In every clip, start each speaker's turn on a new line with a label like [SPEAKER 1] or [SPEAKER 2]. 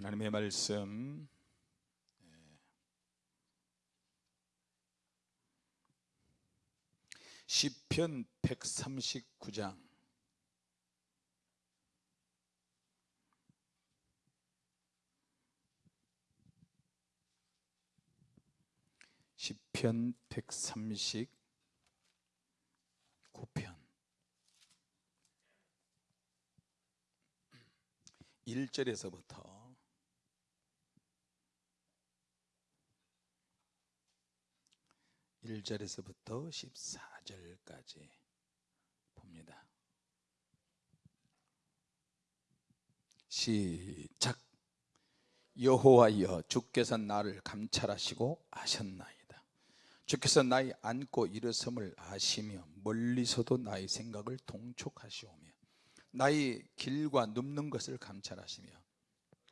[SPEAKER 1] 하나님의 말씀. 시편 139장. 시편 139편. 1절에서부터 1절에서부터 14절까지 봅니다. 시작 여호와여 주께서 나를 감찰하시고 아셨나이다. 주께서 나의 안고 일어섬을 아시며 멀리서도 나의 생각을 동촉하시오며 나의 길과 눕는 것을 감찰하시며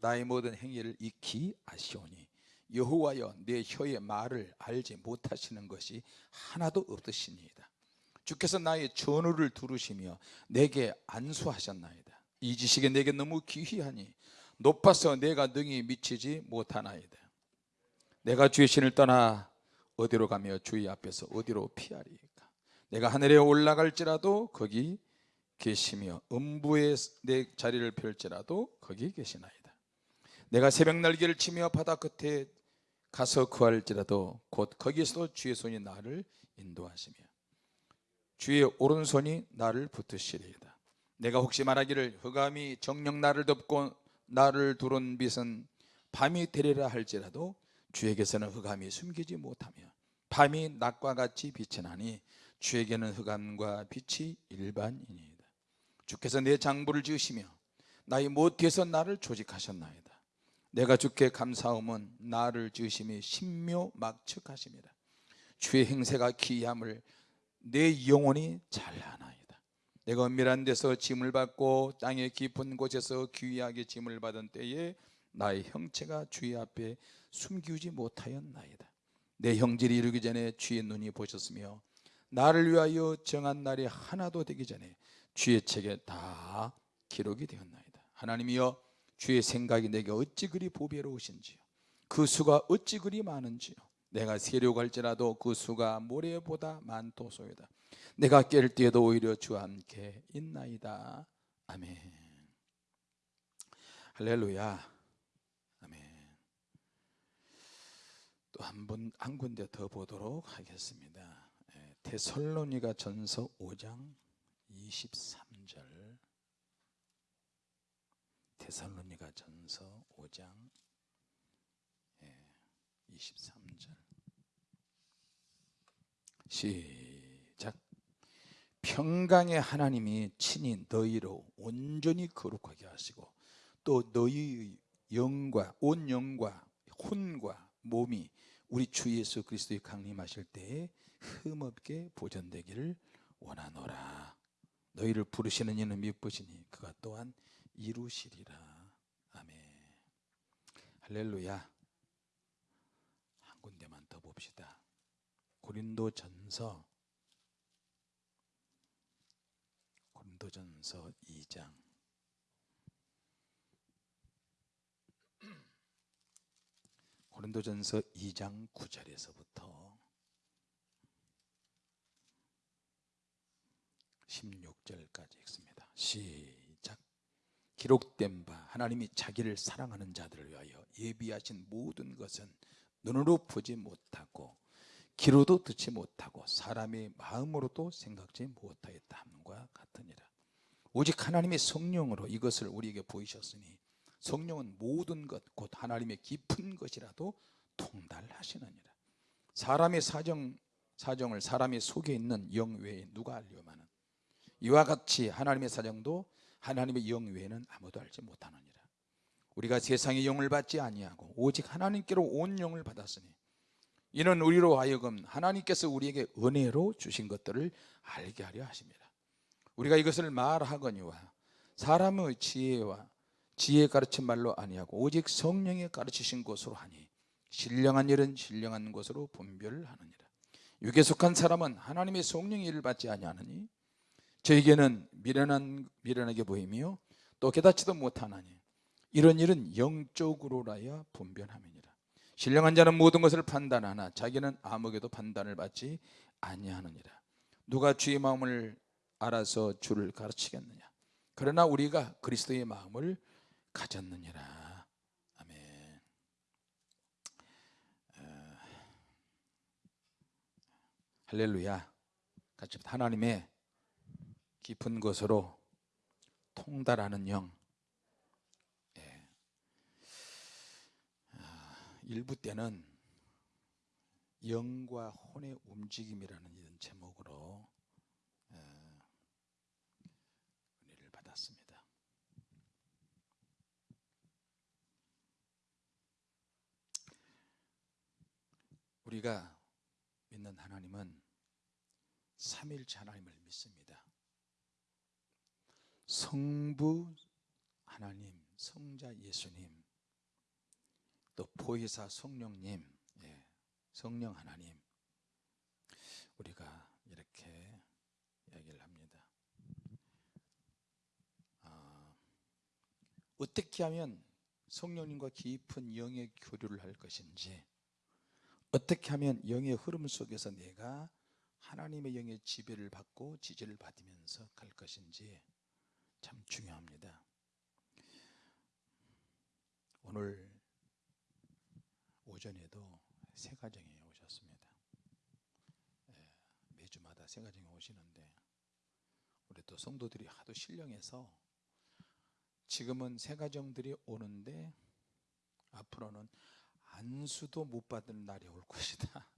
[SPEAKER 1] 나의 모든 행위를 익히 아시오니 여호와여 내 혀의 말을 알지 못하시는 것이 하나도 없으시니이다. 주께서 나의 전우를 두르시며 내게 안수하셨나이다. 이 지식이 내게 너무 귀히하니 높아서 내가 능히 미치지 못하나이다. 내가 주의 신을 떠나 어디로 가며 주의 앞에서 어디로 피하리까? 내가 하늘에 올라갈지라도 거기 계시며 음부에 내 자리를 펼지라도 거기 계시나이다. 내가 새벽 날개를 치며 바다 끝에 가서 구할지라도 곧 거기에서도 주의 손이 나를 인도하시며 주의 오른손이 나를 붙으시리이다. 내가 혹시 말하기를 흑암이 정령 나를 덮고 나를 두른 빛은 밤이 되리라 할지라도 주에게서는 흑암이 숨기지 못하며 밤이 낮과 같이 빛이 주에게는 흑암과 빛이 일반이니이다. 주께서 내 장부를 지으시며 나의 모태에서 나를 조직하셨나이다 내가 주께 감사함은 나를 지으심이 신묘 막측하심이라. 주의 행세가 기이함을 내 영혼이 잘 아나이다. 내가 은밀한 데서 짐을 받고 땅의 깊은 곳에서 귀하게 짐을 받은 때에 나의 형체가 주의 앞에 숨기지 못하였나이다. 내 형질이 이르기 전에 주의 눈이 보셨으며 나를 위하여 정한 날이 하나도 되기 전에 주의 책에 다 기록이 되었나이다. 하나님이여 주의 생각이 내게 어찌 그리 보배로우신지요? 그 수가 어찌 그리 많은지요? 내가 세려갈지라도 그 수가 모래보다 많도소이다. 내가 깰 때에도 오히려 주와 함께 있나이다. 아멘. 할렐루야. 아멘. 또 한 번 한 군데 더 보도록 하겠습니다. 예, 데살로니가 전서 5장 23절 데살로니가 전서 5장 23절. 시작. 평강의 하나님이 친히 너희로 온전히 거룩하게 하시고 또 너희의 영과 온 영과 혼과 몸이 우리 주 예수 그리스도의 강림하실 때에 흠없게 보존되기를 원하노라. 너희를 부르시는 이는 미쁘시니 그가 또한 이루시리라. 아멘. 할렐루야. 한 군데만 더 봅시다. 고린도 전서. 고린도 전서 2장. 고린도 전서 2장 9절에서부터 16절까지 읽습니다. 시작 기록된 바 하나님이 자기를 사랑하는 자들을 위하여 예비하신 모든 것은 눈으로 보지 못하고 귀로도 듣지 못하고 사람의 마음으로도 생각지 못하였다 함과 같으니라. 오직 하나님의 성령으로 이것을 우리에게 보이셨으니 성령은 모든 것 곧 하나님의 깊은 것이라도 통달하시느니라. 사람의 사정, 사정을 사람의 속에 있는 영 외에 누가 알려마는? 이와 같이 하나님의 사정도 하나님의 영 외에는 아무도 알지 못하느니라. 우리가 세상의 영을 받지 아니하고 오직 하나님께로 온 영을 받았으니 이는 우리로 하여금 하나님께서 우리에게 은혜로 주신 것들을 알게 하려 하십니다. 우리가 이것을 말하거니와 사람의 지혜와 지혜 가르친 말로 아니하고 오직 성령의 가르치신 것으로 하니 신령한 일은 신령한 것으로 분별하느니라. 육에 속한 사람은 하나님의 성령의 일을 받지 아니하느니 저에게는 미련한, 미련하게 보이며 또 깨닫지도 못하나니. 이런 일은 영적으로라야 분변함이니라. 신령한 자는 모든 것을 판단하나 자기는 아무에게도 판단을 받지 아니하느니라. 누가 주의 마음을 알아서 주를 가르치겠느냐? 그러나 우리가 그리스도의 마음을 가졌느니라. 아멘. 어, 할렐루야. 같이 하나님의 깊은 것으로 통달하는 영 예. 아, 일부 때는 영과 혼의 움직임이라는 이런 제목으로 어, 은혜를 받았습니다. 우리가 믿는 하나님은 삼일체 하나님을 믿습니다. 성부 하나님, 성자 예수님, 또 보혜사 성령님, 예, 성령 하나님, 우리가 이렇게 이야기를 합니다. 아, 어떻게 하면 성령님과 깊은 영의 교류를 할 것인지, 어떻게 하면 영의 흐름 속에서 내가 하나님의 영의 지배를 받고 지지를 받으면서 갈 것인지 참 중요합니다. 오늘 오전에도 세 가정에 오셨습니다. 예, 매주마다 세 가정에 오시는데 우리 또 성도들이 하도 신령해서 지금은 세 가정들이 오는데 앞으로는 안수도 못 받을 날이 올 것이다.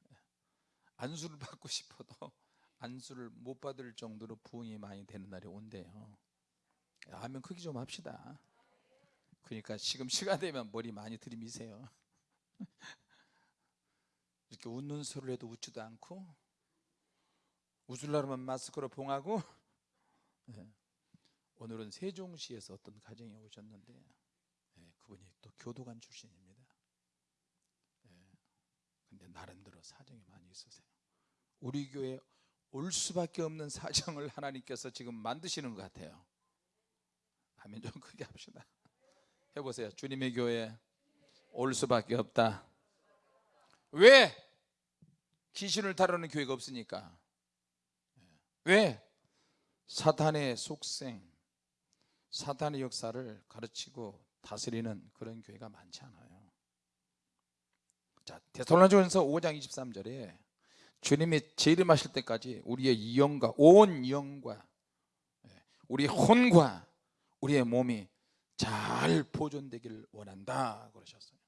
[SPEAKER 1] 안수를 받고 싶어도 안수를 못 받을 정도로 부흥이 많이 되는 날이 온대요. 아멘 크기 좀 합시다. 그러니까 지금 시간 되면 머리 많이 들이미세요. 이렇게 웃는 소리를 해도 웃지도 않고 웃으려면 마스크로 봉하고 예. 오늘은 세종시에서 어떤 가정에 오셨는데 예, 그분이 또 교도관 출신입니다. 예. 근데 나름대로 사정이 많이 있으세요. 우리 교회 올 수밖에 없는 사정을 하나님께서 지금 만드시는 것 같아요. 아멘 좀 크게 합시다. 해보세요. 주님의 교회 올 수밖에 없다. 왜? 귀신을 다루는 교회가 없으니까. 왜? 사탄의 속생, 사탄의 역사를 가르치고 다스리는 그런 교회가 많지 않아요. 자, 데살로니가전서 5장 23절에 주님이 재림하실 때까지 우리의 영과 온 영과 우리 혼과 우리의 몸이 잘 보존되기를 원한다 그러셨어요.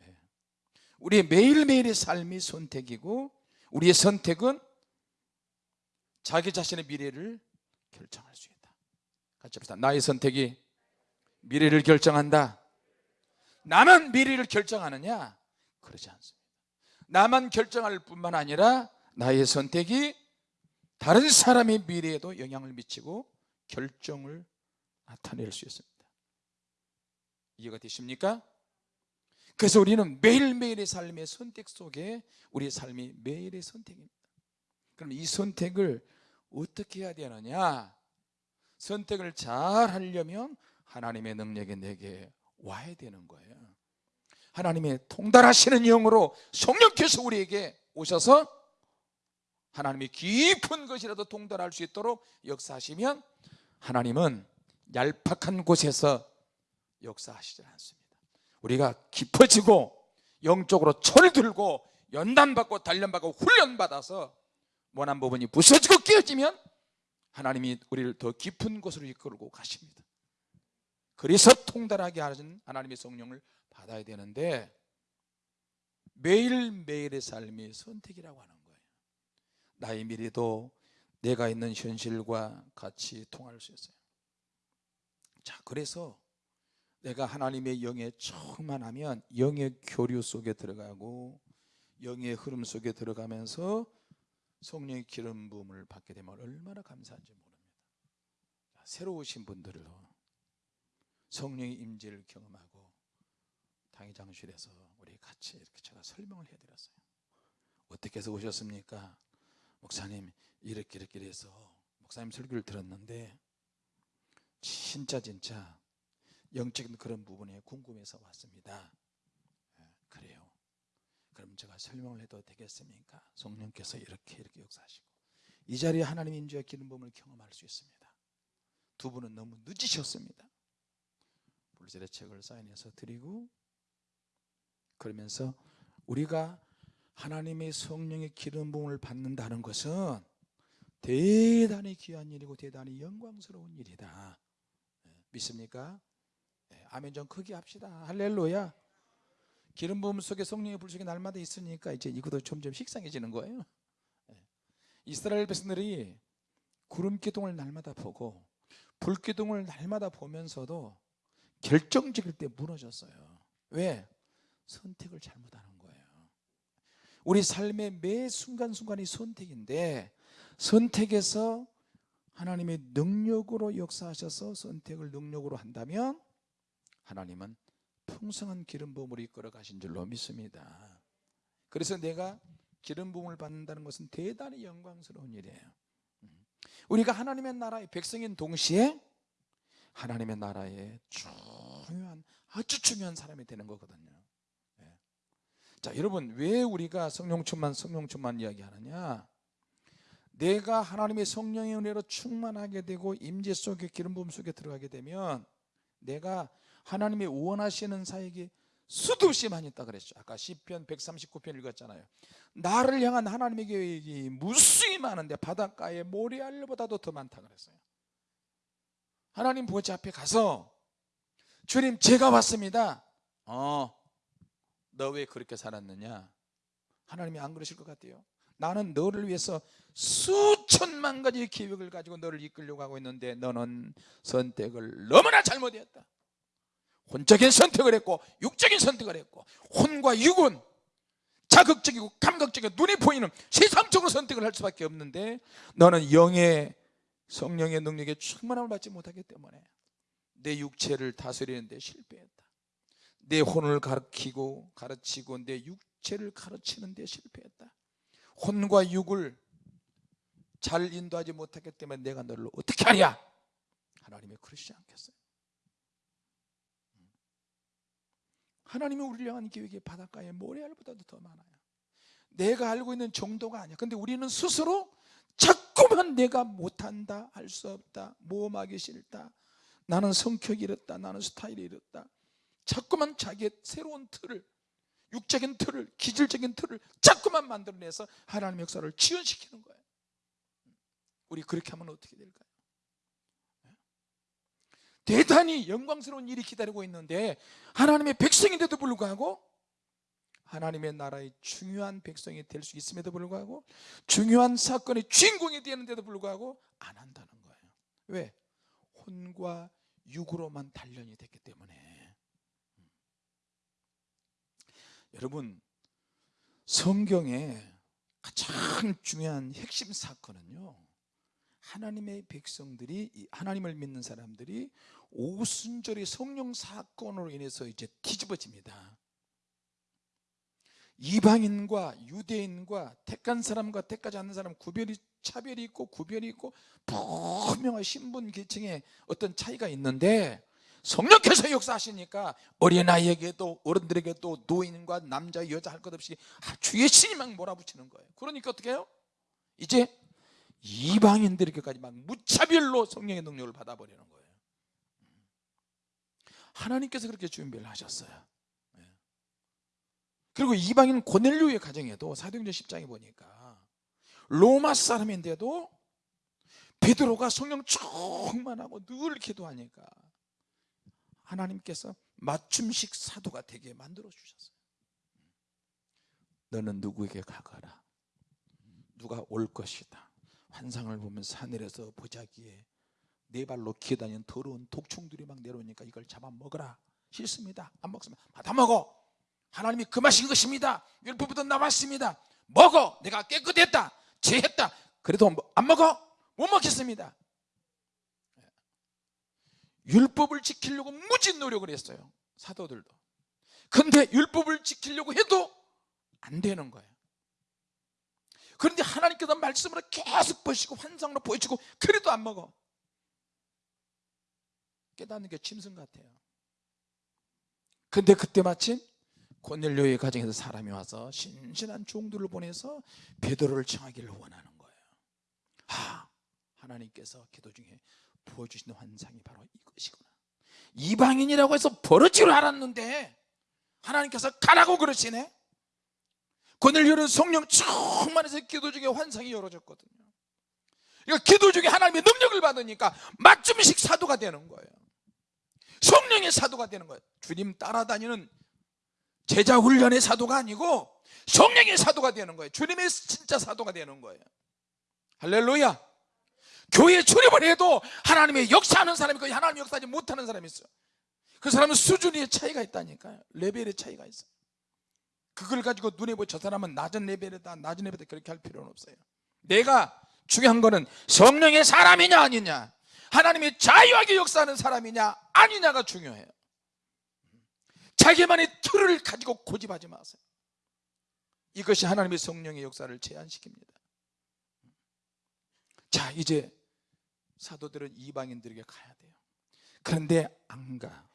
[SPEAKER 1] 네. 우리의 매일매일의 삶이 선택이고 우리의 선택은 자기 자신의 미래를 결정할 수 있다. 같이 합시다. 나의 선택이 미래를 결정한다. 나만 미래를 결정하느냐? 그러지 않습니다. 나만 결정할 뿐만 아니라 나의 선택이 다른 사람의 미래에도 영향을 미치고 결정을 나타낼 수 있습니다. 이해가 되십니까? 그래서 우리는 매일매일의 삶의 선택 속에 우리의 삶이 매일의 선택입니다. 그럼 이 선택을 어떻게 해야 되느냐? 선택을 잘 하려면 하나님의 능력이 내게 와야 되는 거예요. 하나님의 통달하시는 영으로 성령께서 우리에게 오셔서 하나님이 깊은 것이라도 통달할 수 있도록 역사하시면 하나님은 얄팍한 곳에서 역사하시지 않습니다. 우리가 깊어지고 영적으로 철 들고 연단받고 단련받고 훈련받아서 원한 부분이 부서지고 깨어지면 하나님이 우리를 더 깊은 곳으로 이끌고 가십니다. 그래서 통달하게 하는 하나님의 성령을 받아야 되는데 매일매일의 삶이 선택이라고 하는 거예요. 나의 미래도 내가 있는 현실과 같이 통할 수 있어요. 자, 그래서 내가 하나님의 영에 충만하면 영의 교류 속에 들어가고 영의 흐름 속에 들어가면서 성령의 기름 부음을 받게 되면 얼마나 감사한지 모릅니다. 새로 오신 분들도 성령의 임재를 경험하고 당회장실에서 우리 같이 이렇게 제가 설명을 해드렸어요. 어떻게 해서 오셨습니까? 목사님 이렇게 이렇게 해서 목사님 설교를 들었는데 진짜 진짜 영적인 그런 부분에 궁금해서 왔습니다 예, 그래요 그럼 제가 설명을 해도 되겠습니까? 성령께서 이렇게 이렇게 역사하시고 이 자리에 하나님의 인주의 기름 부음을 경험할 수 있습니다 두 분은 너무 늦으셨습니다 불질의 책을 사인해서 드리고 그러면서 우리가 하나님의 성령의 기름 부음을 받는다는 것은 대단히 귀한 일이고 대단히 영광스러운 일이다 예, 믿습니까? 예, 아멘 좀 크게 합시다 할렐루야 기름 부음 속에 성령의 불 속에 날마다 있으니까 이제 이것도 점점 식상해지는 거예요 예. 이스라엘 백성들이 구름 기둥을 날마다 보고 불 기둥을 날마다 보면서도 결정적일 때 무너졌어요 왜? 선택을 잘못하는 거예요 우리 삶의 매 순간순간이 선택인데 선택에서 하나님의 능력으로 역사하셔서 선택을 능력으로 한다면 하나님은 풍성한 기름 부음으로 이끌어 가신 줄로 믿습니다 그래서 내가 기름 부음을 받는다는 것은 대단히 영광스러운 일이에요 음. 우리가 하나님의 나라의 백성인 동시에 하나님의 나라의 중요한 아주 중요한 사람이 되는 거거든요. 예. 자 여러분 왜 우리가 성령 충만 성령 충만 이야기하느냐? 내가 하나님의 성령의 은혜로 충만하게 되고 임재 속에 기름 부음 속에 들어가게 되면 내가 하나님의 원하시는 사역이 수도 없이 많이 있다 그랬죠. 아까 시편 139편 읽었잖아요. 나를 향한 하나님의 계획이 무수히 많은데 바닷가의 모래알보다도 더 많다 그랬어요. 하나님 보좌 앞에 가서 주님 제가 왔습니다. 어 너 왜 그렇게 살았느냐? 하나님이 안 그러실 것 같아요. 나는 너를 위해서 수천만 가지 계획을 가지고 너를 이끌려고 하고 있는데 너는 선택을 너무나 잘못했다. 혼적인 선택을 했고 육적인 선택을 했고 혼과 육은 자극적이고 감각적이고 눈에 보이는 세상적으로 선택을 할 수밖에 없는데 너는 영의 성령의 능력에 충만함을 받지 못하기 때문에 내 육체를 다스리는데 실패했다. 내 혼을 가르치고 가르치고 내 육체를 가르치는데 실패했다. 혼과 육을 잘 인도하지 못하기 때문에 내가 너를 어떻게 하랴 하나님이 그러시지 않겠어요. 하나님이 우리를 향한 계획이 바닷가의 모래알보다도 더 많아요. 내가 알고 있는 정도가 아니야. 근데 우리는 스스로 자꾸만 내가 못한다 할 수 없다 모험하기 싫다 나는 성격이 이렇다 나는 스타일이 이렇다 자꾸만 자기의 새로운 틀을 육적인 틀을 기질적인 틀을 자꾸만 만들어내서 하나님의 역사를 지연시키는 거예요 우리 그렇게 하면 어떻게 될까요? 대단히 영광스러운 일이 기다리고 있는데 하나님의 백성인데도 불구하고 하나님의 나라의 중요한 백성이 될 수 있음에도 불구하고 중요한 사건의 주인공이 되는데도 불구하고 안 한다는 거예요 왜? 혼과 육으로만 단련이 됐기 때문에 음. 여러분 성경에 가장 중요한 핵심 사건은요 하나님의 백성들이 하나님을 믿는 사람들이 오순절의 성령 사건으로 인해서 이제 뒤집어집니다 이방인과 유대인과 택한 사람과 택하지 않는 사람 구별이 차별이 있고 구별이 있고 분명한 신분 계층에 어떤 차이가 있는데 성령께서 역사하시니까 어린아이에게도 어른들에게도 노인과 남자 여자 할 것 없이 주의 신이 막 몰아붙이는 거예요 그러니까 어떻게 해요? 이제 이방인들에게까지 막 무차별로 성령의 능력을 받아버리는 거예요 하나님께서 그렇게 준비를 하셨어요 예. 그리고 이방인 고넬료의 가정에도 사도행전 10장에 보니까 로마 사람인데도 베드로가 성령 충만하고 늘 기도하니까 하나님께서 맞춤식 사도가 되게 만들어 주셨어요. 너는 누구에게 가거라? 누가 올 것이다. 환상을 보면서 하늘에서 보자기에 네 발로 기어다니는 더러운 독충들이 막 내려오니까 이걸 잡아먹어라. 싫습니다. 안 먹습니다. 받아 먹어 하나님이 금하신 것입니다. 율법부터 나왔습니다. 먹어. 내가 깨끗했다. 죄했다. 그래도 뭐안 먹어? 못 먹겠습니다. 율법을 지키려고 무진 노력을 했어요. 사도들도. 근데 율법을 지키려고 해도 안 되는 거예요. 그런데 하나님께서 말씀으로 계속 보시고 환상으로 보여주고 그래도 안 먹어. 깨닫는 게 짐승 같아요. 근데 그때 마침 고넬료의 가정에서 사람이 와서 신신한 종들을 보내서 베드로를 청하기를 원하는 거예요. 아, 하나님께서 기도 중에 보여주시는 환상이 바로 이것이구나. 이방인이라고 해서 버러지로 알았는데 하나님께서 가라고 그러시네. 고넬료는 성령 충만해서 기도 중에 환상이 열어졌거든요. 그러니까 기도 중에 하나님의 능력을 받으니까 맞춤식 사도가 되는 거예요. 성령의 사도가 되는 거예요. 주님 따라다니는 제자 훈련의 사도가 아니고 성령의 사도가 되는 거예요. 주님의 진짜 사도가 되는 거예요. 할렐루야. 교회에 출입을 해도 하나님의 역사하는 사람이 있고 하나님의 역사하지 못하는 사람이 있어요. 그 사람은 수준의 차이가 있다니까요. 레벨의 차이가 있어요. 그걸 가지고 눈에 보여 저 사람은 낮은 레벨이다 낮은 레벨이다 그렇게 할 필요는 없어요. 내가 중요한 거는 성령의 사람이냐 아니냐 하나님의 자유하게 역사하는 사람이냐 아니냐가 중요해요 자기만의 틀을 가지고 고집하지 마세요. 이것이 하나님의 성령의 역사를 제한시킵니다. 자 이제 사도들은 이방인들에게 가야 돼요. 그런데 안 가.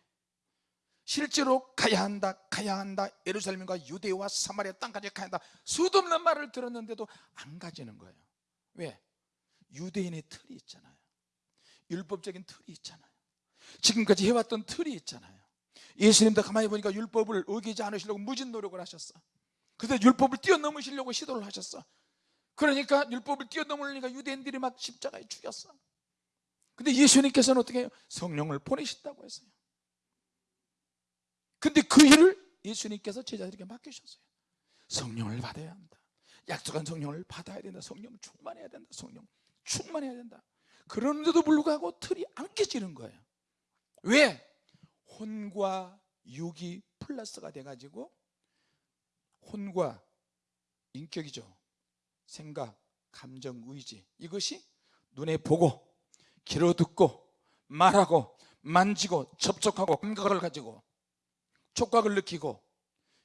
[SPEAKER 1] 실제로 가야 한다 가야 한다. 예루살렘과 유대와 사마리아 땅까지 가야 한다. 수도 없는 말을 들었는데도 안 가지는 거예요. 왜? 유대인의 틀이 있잖아요. 율법적인 틀이 있잖아요. 지금까지 해왔던 틀이 있잖아요 예수님도 가만히 보니까 율법을 어기지 않으시려고 무진 노력을 하셨어. 근데 율법을 뛰어넘으시려고 시도를 하셨어. 그러니까 율법을 뛰어넘으려니까 유대인들이 막 십자가에 죽였어. 근데 예수님께서는 어떻게 해요? 성령을 보내신다고 했어요. 근데 그 일을 예수님께서 제자들에게 맡기셨어요. 성령을 받아야 한다. 약속한 성령을 받아야 된다. 성령 충만해야 된다. 성령 충만해야 된다. 그런데도 불구하고 틀이 안 깨지는 거예요. 왜? 혼과 육이 플러스가 돼가지고 혼과 인격이죠. 생각, 감정, 의지. 이것이 눈에 보고 귀로 듣고 말하고 만지고 접촉하고 감각을 가지고 촉각을 느끼고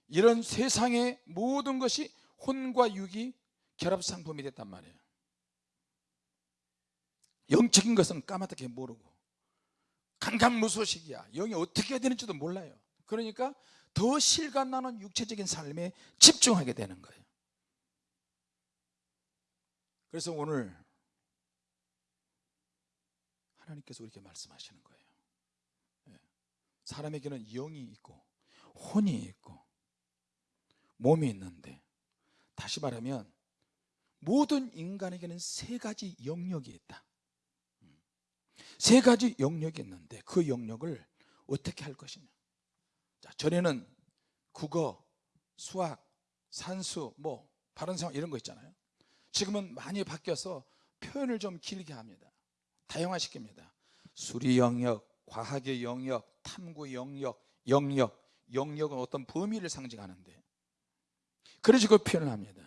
[SPEAKER 1] 이런 세상의 모든 것이 혼과 육이 결합 상품이 됐단 말이에요. 영적인 것은 까맣게 모르고 강강무소식이야. 영이 어떻게 해야 되는지도 몰라요. 그러니까 더 실감나는 육체적인 삶에 집중하게 되는 거예요. 그래서 오늘 하나님께서 우리에게 말씀하시는 거예요. 예. 사람에게는 영이 있고 혼이 있고 몸이 있는데 다시 말하면 모든 인간에게는 세 가지 영역이 있다 세 가지 영역이 있는데 그 영역을 어떻게 할 것이냐? 자, 전에는 국어, 수학, 산수, 뭐 발언상 이런 거 있잖아요. 지금은 많이 바뀌어서 표현을 좀 길게 합니다. 다양화시킵니다. 수리 영역, 과학의 영역, 탐구 영역, 영역 영역은 어떤 범위를 상징하는데. 그래서 그 표현을 합니다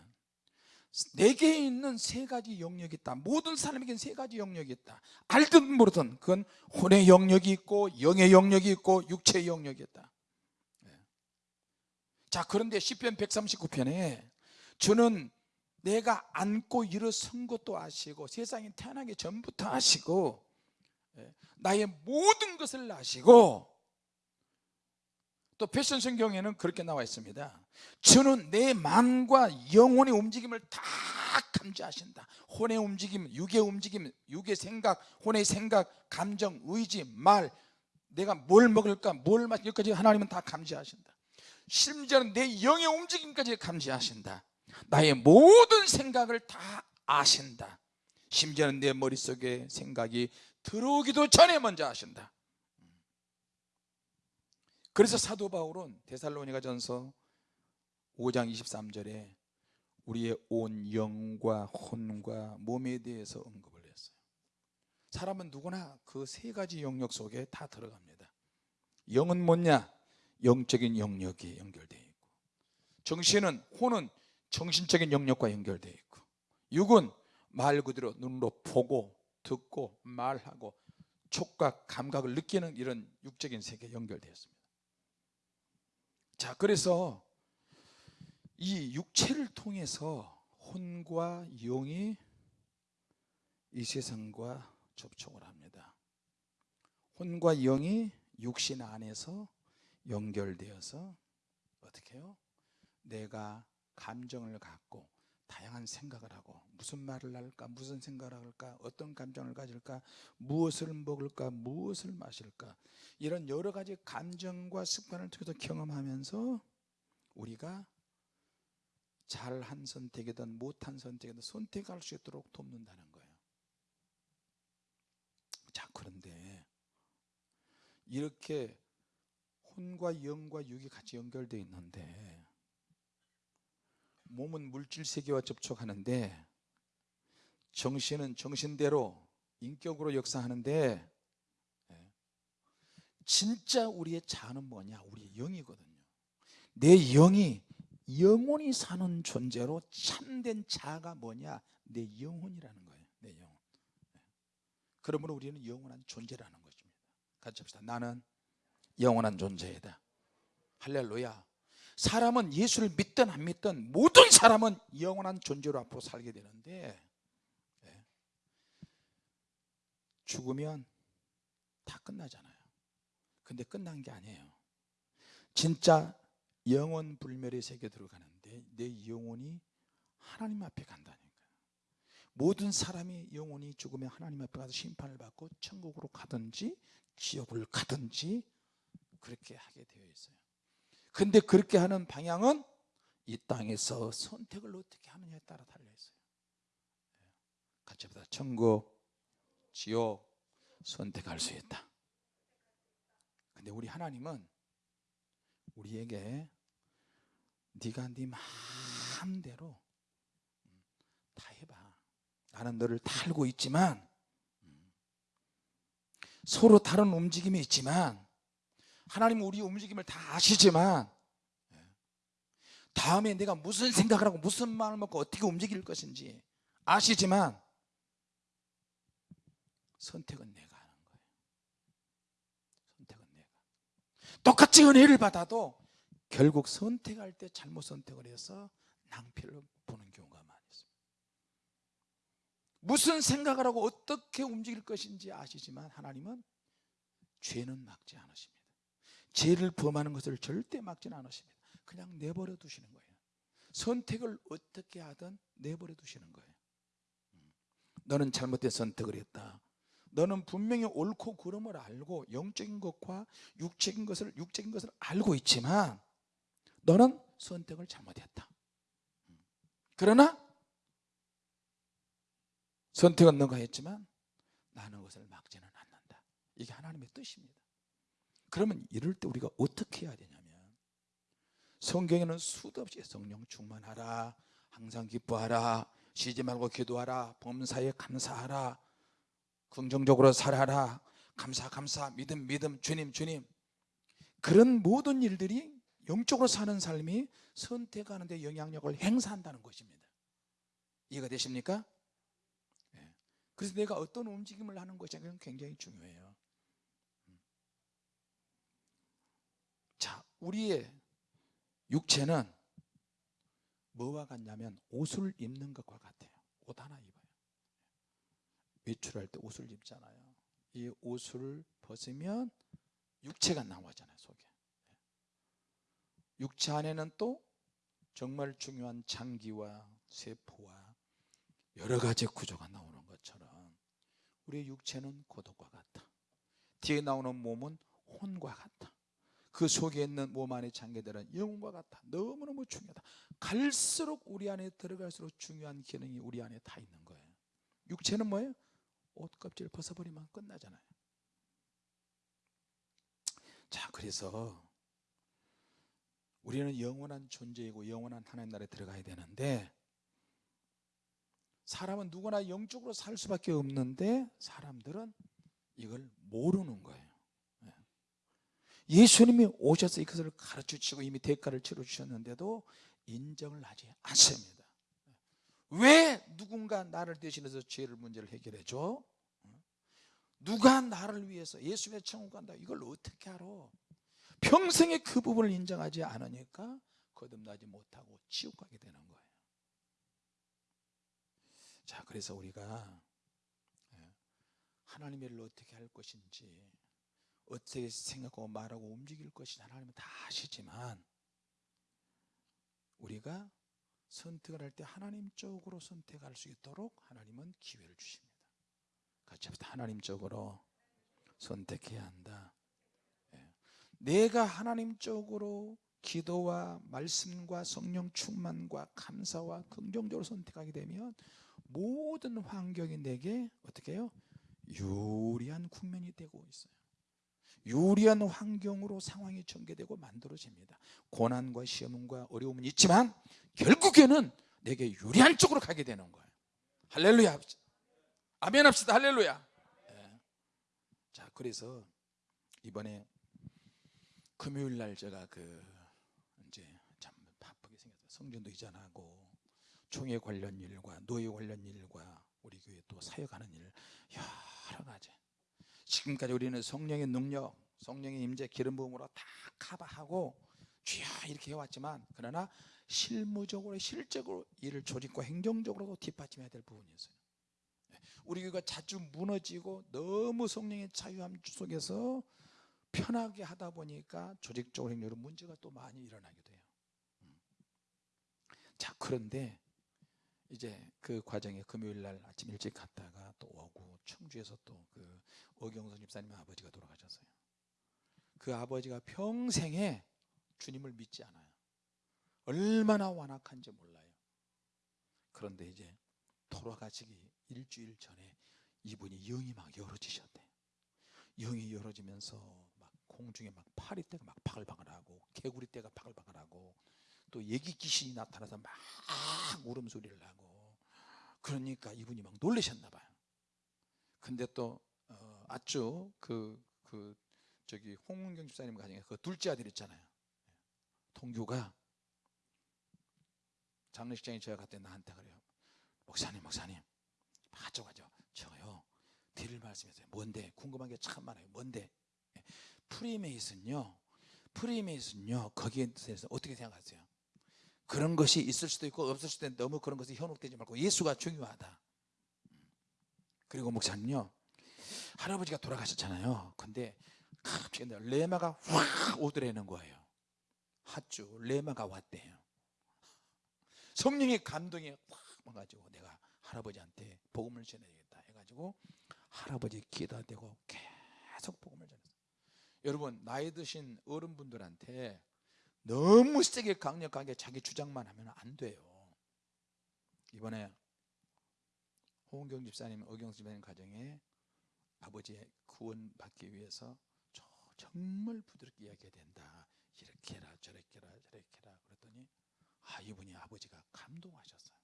[SPEAKER 1] 내게 있는 세 가지 영역이 있다 모든 사람에게는 세 가지 영역이 있다 알든 모르든 그건 혼의 영역이 있고 영의 영역이 있고 육체의 영역이 있다 네. 자 그런데 10편 139편에 저는 내가 안고 일어선 것도 아시고 세상에 태어나기 전부터 아시고 네. 나의 모든 것을 아시고 또 패션 성경에는 그렇게 나와 있습니다. 저는 내 마음과 영혼의 움직임을 다 감지하신다. 혼의 움직임, 육의 움직임, 육의 생각, 혼의 생각, 감정, 의지, 말. 내가 뭘 먹을까, 뭘 마실까 여기까지 하나님은 다 감지하신다. 심지어는 내 영의 움직임까지 감지하신다. 나의 모든 생각을 다 아신다. 심지어는 내 머릿속에 생각이 들어오기도 전에 먼저 아신다 그래서 사도 바울은 데살로니가 전서 5장 23절에 우리의 온 영과 혼과 몸에 대해서 언급을 했어요. 사람은 누구나 그 세 가지 영역 속에 다 들어갑니다. 영은 뭐냐? 영적인 영역이 연결되어 있고 정신은 혼은 정신적인 영역과 연결되어 있고 육은 말 그대로 눈으로 보고 듣고 말하고 촉각, 감각을 느끼는 이런 육적인 세계에 연결되어 있습니다 자 그래서 이 육체를 통해서 혼과 영이 이 세상과 접촉을 합니다 혼과 영이 육신 안에서 연결되어서 어떻게 해요? 내가 감정을 갖고 다양한 생각을 하고 무슨 말을 할까 무슨 생각을 할까 어떤 감정을 가질까 무엇을 먹을까 무엇을 마실까 이런 여러 가지 감정과 습관을 통해서 경험하면서 우리가 잘한 선택이든 못한 선택이든 선택할 수 있도록 돕는다는 거예요. 자 그런데 이렇게 혼과 영과 육이 같이 연결되어 있는데 몸은 물질 세계와 접촉하는데 정신은 정신대로 인격으로 역사하는데 예, 진짜 우리의 자는 뭐냐? 우리의 영이거든요. 내 영이 영혼이 사는 존재로 참된 자가 뭐냐? 내 영혼이라는 거예요 내 영혼. 예. 그러므로 우리는 영원한 존재라는 것입니다. 같이 합시다. 나는 영원한 존재이다. 할렐루야 사람은 예수를 믿든 안 믿든 모든 사람은 영원한 존재로 앞으로 살게 되는데 예. 죽으면 다 끝나잖아요. 근데 끝난 게 아니에요. 진짜 영원 불멸의 세계 들어가는데 내 영혼이 하나님 앞에 간다니까요. 모든 사람이 영혼이 죽으면 하나님 앞에 가서 심판을 받고 천국으로 가든지 지옥을 가든지 그렇게 하게 되어 있어요 근데 그렇게 하는 방향은 이 땅에서 선택을 어떻게 하느냐에 따라 달려 있어요. 예. 같이 합시다. 천국 지옥 선택할 수 있다. 근데 우리 하나님은 우리에게 네가 네 마음대로 다 해봐. 나는 너를 다 알고 있지만 서로 다른 움직임이 있지만 하나님은 우리 움직임을 다 아시지만 예, 다음에 내가 무슨 생각을 하고 무슨 마음을 먹고 어떻게 움직일 것인지 아시지만 선택은 내가 하는 거예요. 선택은 내가. 똑같이 은혜를 받아도 결국 선택할 때 잘못 선택을 해서 낭패를 보는 경우가 많이 있습니다. 무슨 생각을 하고 어떻게 움직일 것인지 아시지만 하나님은 죄는 막지 않으십니다 죄를 범하는 것을 절대 막지는 않으십니다. 그냥 내버려 두시는 거예요. 선택을 어떻게 하든 내버려 두시는 거예요. 음. 너는 잘못된 선택을 했다. 너는 분명히 옳고 그름을 알고 영적인 것과 육적인 것을 육적인 것을 알고 있지만 너는 선택을 잘못했다. 음. 그러나 선택은 너가 했지만 나는 것을 막지는 않는다. 이게 하나님의 뜻입니다 그러면 이럴 때 우리가 어떻게 해야 되냐면 성경에는 수도 없이 성령 충만하라 항상 기뻐하라 쉬지 말고 기도하라 범사에 감사하라 긍정적으로 살아라 감사 감사 믿음 믿음 주님 주님 그런 모든 일들이 영적으로 사는 삶이 선택하는 데 영향력을 행사한다는 것입니다 이해가 되십니까? 네. 그래서 내가 어떤 움직임을 하는 것이 굉장히 중요해요 자, 우리의 육체는 뭐와 같냐면 옷을 입는 것과 같아요. 옷 하나 입어요. 외출할 때 옷을 입잖아요. 이 옷을 벗으면 육체가 나오잖아요, 속에. 육체 안에는 또 정말 중요한 장기와 세포와 여러 가지 구조가 나오는 것처럼 우리의 육체는 고독과 같다. 뒤에 나오는 몸은 혼과 같다. 그 속에 있는 몸 안의 장기들은 영혼과 같아. 너무너무 중요하다. 갈수록 우리 안에 들어갈수록 중요한 기능이 우리 안에 다 있는 거예요 육체는 뭐예요? 옷 껍질을 벗어버리면 끝나잖아요. 자 그래서 우리는 영원한 존재이고 영원한 하나님 나라에 들어가야 되는데 사람은 누구나 영적으로 살 수밖에 없는데 사람들은 이걸 모르는 거예요 예수님이 오셔서 이것을 가르쳐 주시고 이미 대가를 치러 주셨는데도 인정을 하지 않습니다 왜 누군가 나를 대신해서 죄를 문제를 해결해 줘? 누가 나를 위해서 예수의 천국 간다 이걸 어떻게 알아? 평생에 그 부분을 인정하지 않으니까 거듭나지 못하고 지옥 가게 되는 거예요 자 그래서 우리가 예, 하나님의 일을 어떻게 할 것인지 어떻게 생각하고 말하고 움직일 것이 하나님은 다 아시지만 우리가 선택을 할 때 하나님 쪽으로 선택할 수 있도록 하나님은 기회를 주십니다 같이 합시다 하나님 쪽으로 선택해야 한다 예. 내가 하나님 쪽으로 기도와 말씀과 성령 충만과 감사와 긍정적으로 선택하게 되면 모든 환경이 내게 어떻게 해요? 유리한 국면이 되고 있어요 유리한 환경으로 상황이 전개되고 만들어집니다. 고난과 시험과 어려움은 있지만 결국에는 내게 유리한 쪽으로 가게 되는 거예요. 할렐루야. 아멘 합시다. 할렐루야. 예. 자 그래서 이번에 금요일 날 제가 그 이제 참 바쁘게 생겼어요. 성전도 이전하고 총회 관련 일과 노예 관련 일과 우리 교회 또 사역하는 일 여러 가지 지금까지 우리는 성령의 능력 성령의 임재 기름 부음으로 다 커버하고 주여 이렇게 해왔지만 그러나 실무적으로 실적으로 일을 조직과 행정적으로도 뒷받침해야 될 부분이 있어요 우리 교회가 자주 무너지고 너무 성령의 자유함 속에서 편하게 하다 보니까 조직적으로 행정으로 문제가 또 많이 일어나게 돼요 음. 자 그런데 이제 그 과정에 금요일 날 아침 일찍 갔다가 또 오고 청주에서 또그 어경선 집사님 아버지가 돌아가셨어요. 그 아버지가 평생에 주님을 믿지 않아요. 얼마나 완악한지 몰라요. 그런데 이제 돌아가시기 일주일 전에 이분이 영이 막 열어지셨대. 영이 열어지면서 막 공중에 막 파리떼가 막 바글바글하고 개구리떼가 바글바글하고 또 얘기 귀신이 나타나서 막 울음소리를 하고 그러니까 이분이 막 놀라셨나 봐요. 근데 또 어, 아주 그, 그 저기 홍문경 집사님 가정에 그 둘째 아들 있잖아요. 동규가 장례식장에 제가 갔더니 나한테 그래요. 목사님 목사님 가져 가죠 저요. 드릴 말씀이세요. 뭔데? 궁금한 게 참 많아요. 뭔데? 예. 프리메이슨요. 프리메이슨요. 거기에 대해서 어떻게 생각하세요 그런 것이 있을 수도 있고 없을 수도 있는데 너무 그런 것에 현혹되지 말고 예수가 중요하다. 그리고 목사님요 할아버지가 돌아가셨잖아요. 근데 갑자기 레마가 확 오더라는 거예요. 핫주 레마가 왔대요. 성령의 감동이 확 와가지고 내가 할아버지한테 복음을 전해야겠다 해가지고 할아버지 기도 대고 계속 복음을 전했어요. 여러분 나이 드신 어른분들한테 너무 세게 강력하게 자기 주장만 하면 안 돼요. 이번에 홍은경 집사님, 어경 집사님 가정에 아버지의 구원 받기 위해서 정말 부드럽게 이야기해야 된다. 이렇게 해라 저렇게 해라 저렇게 해라 그랬더니 아 이분이 아버지가 감동하셨어요.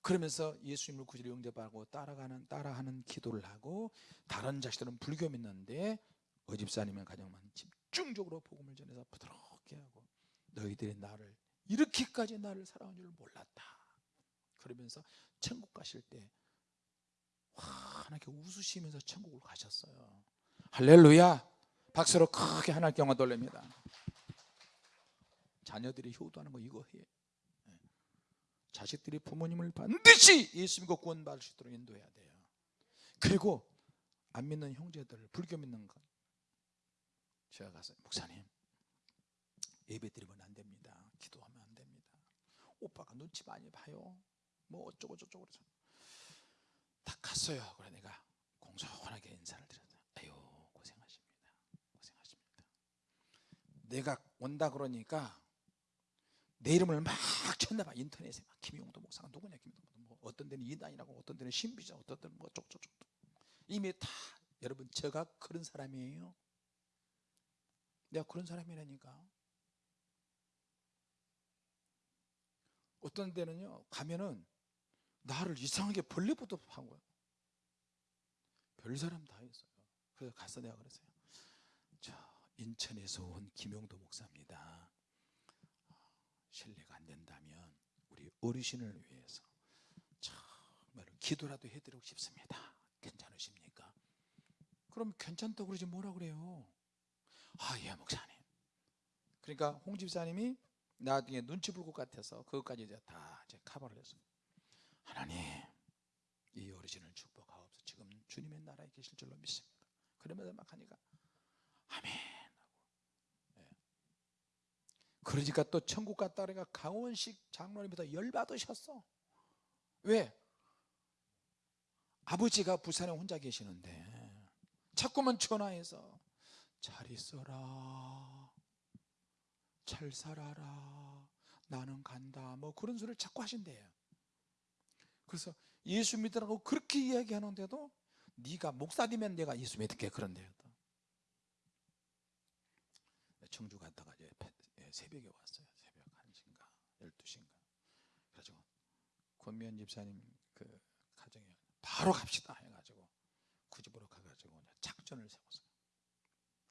[SPEAKER 1] 그러면서 예수님을 구주로 영접하고 따라가는 따라하는 기도를 하고 다른 자식들은 불교 믿는데 어집사님의 가정만 집중적으로 복음을 전해서 부드럽게 하고 너희들이 나를 이렇게까지 나를 사랑한 줄 몰랐다. 그러면서 천국 가실 때 환하게 웃으시면서 천국을 가셨어요. 할렐루야! 박수로 크게 하나님께 영광 돌립니다. 자녀들이 효도하는 거 이거 해. 예. 자식들이 부모님을 반드시 예수 믿고 구원 받을 수 있도록 인도해야 돼요. 그리고 안 믿는 형제들 불교 믿는 것. 제가 가서 목사님 예배 드리면 안 됩니다. 기도하면 안 됩니다. 오빠가 눈치 많이 봐요. 뭐 어쩌고 저쩌고 그래서 다 갔어요. 그래 내가 공손하게 인사를 드렸어요 아유 고생하십니다. 고생하십니다. 내가 온다 그러니까 내 이름을 막 쳤나 봐. 인터넷에 막 김용도 목사가 누구냐 김용도 뭐 어떤 데는 이단이라고 어떤 데는 신비자 어떤 데는 뭐 어쩌고저쩌고. 이미 다 여러분 제가 그런 사람이에요. 내가 그런 사람이라니까 어떤 데는요 가면은 나를 이상하게 벌레부터 한 거야. 별 사람 다 있어요. 그래서 가서 내가 그랬어요. 저 인천에서 온 김용도 목사입니다. 신뢰가 안 된다면 우리 어르신을 위해서 정말 기도라도 해드리고 싶습니다. 괜찮으십니까? 그럼 괜찮다고 그러지 뭐라 그래요? 아 예 목사님. 그러니까 홍 집사님이 나중에 눈치 볼 것 같아서 그것까지 이제 다 이제 커버를 했어요 하나님 이 어르신을 축복하옵소서 지금 주님의 나라에 계실 줄로 믿습니다 그러면서 막 하니까 아멘. 예. 그러니까 또 천국 갔다 그러니까 강원식 장로님부터 열받으셨어. 왜? 아버지가 부산에 혼자 계시는데 자꾸만 전화해서 잘 있어라 잘 살아라. 나는 간다. 뭐 그런 소리를 자꾸 하신대요. 그래서 예수 믿으라고 그렇게 이야기하는데도 네가 목사되면 내가 예수 믿을게 그런데요. 청주 갔다가 이제 예, 새벽에 왔어요. 새벽 1시인가 12시인가. 그래가지고 권미연 집사님 그 가정에 바로 갑시다 해가지고 그 집으로 가가지고 이제 작전을 세웠어요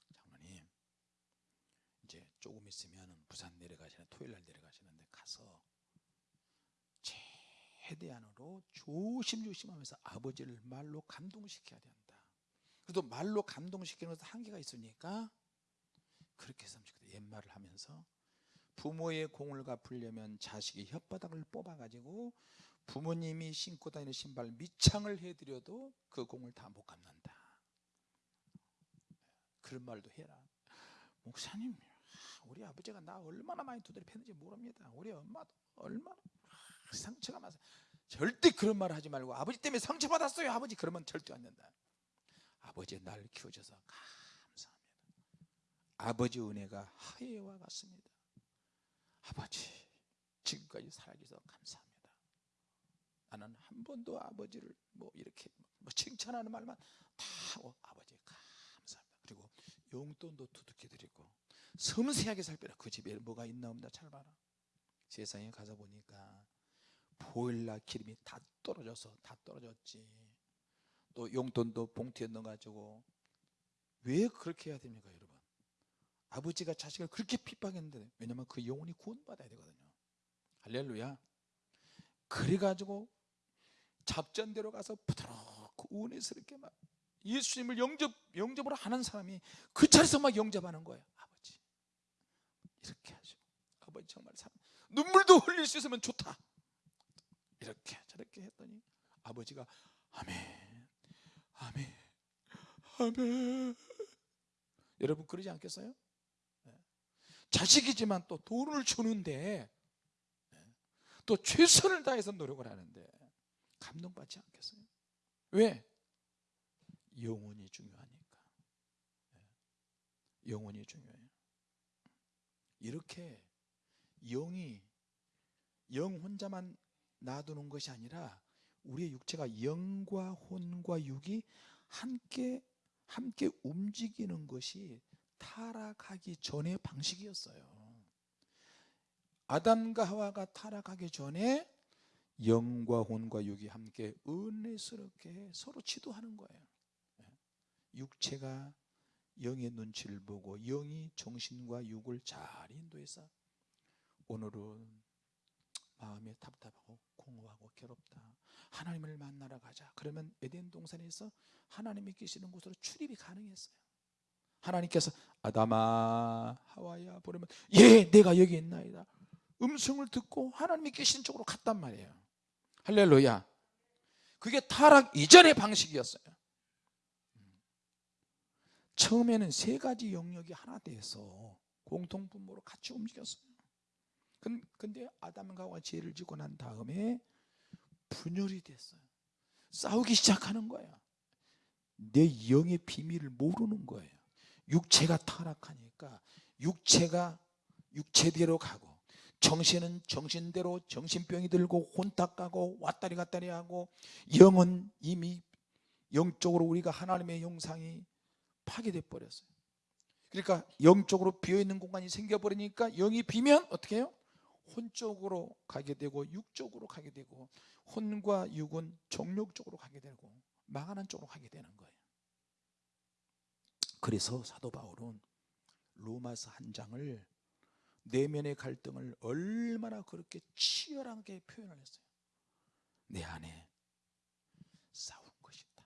[SPEAKER 1] 장로님 이제 조금 있으면 부산 내려가시는 토요일 날 내려가시는데 가서 최대한으로 조심조심하면서 아버지를 말로 감동시켜야 된다. 그래도 말로 감동시키는 것도 한계가 있으니까 그렇게 했으면 좋겠다 옛말을 하면서 부모의 공을 갚으려면 자식이 혓바닥을 뽑아가지고 부모님이 신고 다니는 신발 밑창을 해드려도 그 공을 다 못 갚는다. 그런 말도 해라. 목사님 우리 아버지가 나 얼마나 많이 두드려 팼는지 모릅니다. 우리 엄마도 얼마나 상처가 많아서 절대 그런 말 하지 말고 아버지 때문에 상처받았어요. 아버지 그러면 절대 안 된다. 아버지 날 키워줘서 감사합니다. 아버지 은혜가 하예와 같습니다. 아버지 지금까지 살아계셔서 감사합니다. 나는 한 번도 아버지를 뭐 이렇게 뭐 칭찬하는 말만 다 하고 아버지 감사합니다. 그리고 용돈도 두둑히 드리고 섬세하게 살펴라. 그 집에 뭐가 있나 없나 잘 봐라. 세상에 가서 보니까 보일러 기름이 다 떨어져서 다 떨어졌지. 또 용돈도 봉투에 넣어가지고 왜 그렇게 해야 됩니까 여러분? 아버지가 자식을 그렇게 핍박했는데 왜냐면 그 영혼이 구원받아야 되거든요. 할렐루야. 그래가지고 작전대로 가서 부드럽고 은혜스럽게 막 예수님을 영접, 영접을 하는 사람이 그 자리에서 막 영접하는 거예요 이렇게 하죠 아버지 정말 사람 눈물도 흘릴 수 있으면 좋다 이렇게 저렇게 했더니 아버지가 아멘 아멘 아멘 여러분 그러지 않겠어요? 네. 자식이지만 또 돈을 주는데 네. 또 최선을 다해서 노력을 하는데 감동받지 않겠어요? 왜? 영혼이 중요하니까 네. 영혼이 중요해요 이렇게 영이 영 혼자만 놔두는 것이 아니라 우리의 육체가 영과 혼과 육이 함께 함께 움직이는 것이 타락하기 전의 방식이었어요 아담과 하와가 타락하기 전에 영과 혼과 육이 함께 은혜스럽게 서로 지도하는 거예요 예. 육체가 영의 눈치를 보고 영이 정신과 육을 잘 인도해서 오늘은 마음이 답답하고 공허하고 괴롭다. 하나님을 만나러 가자. 그러면 에덴 동산에서 하나님이 계시는 곳으로 출입이 가능했어요. 하나님께서 아담아 하와야 부르면 예 내가 여기 있나이다. 음성을 듣고 하나님이 계신 쪽으로 갔단 말이에요. 할렐루야. 그게 타락 이전의 방식이었어요 처음에는 세 가지 영역이 하나 돼서 공통분모로 같이 움직였어요. 근데 아담과 죄를 짓고 난 다음에 분열이 됐어요. 싸우기 시작하는 거야 내 영의 비밀을 모르는 거예요. 육체가 타락하니까 육체가 육체대로 가고 정신은 정신대로 정신병이 들고 혼탁 가고 왔다리 갔다리 하고 영은 이미 영적으로 우리가 하나님의 영상이 파괴돼 버렸어요. 그러니까 영적으로 비어있는 공간이 생겨버리니까 영이 비면 어떻게 해요? 혼쪽으로 가게 되고 육쪽으로 가게 되고 혼과 육은 정욕 쪽으로 가게 되고 망하는 쪽으로 가게 되는 거예요. 그래서 사도 바울은 로마서 한 장을 내면의 갈등을 얼마나 그렇게 치열하게 표현을 했어요. 내 안에 싸운 것이다.